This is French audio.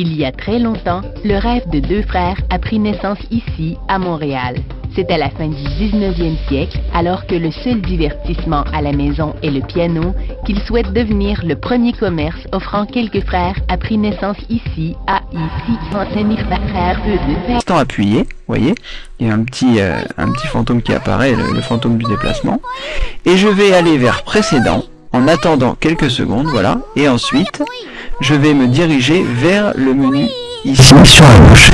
Il y a très longtemps, le rêve de deux frères a pris naissance ici, à Montréal. C'est à la fin du 19e siècle, alors que le seul divertissement à la maison est le piano, qu'ils souhaitent devenir le premier commerce offrant quelques frères a pris naissance ici, à ici, Instant appuyé, voyez, il y a un petit, euh, un petit fantôme qui apparaît, le fantôme du déplacement. Et je vais aller vers précédent, en attendant quelques secondes, voilà, et ensuite, je vais me diriger vers le menu ici sur la gauche.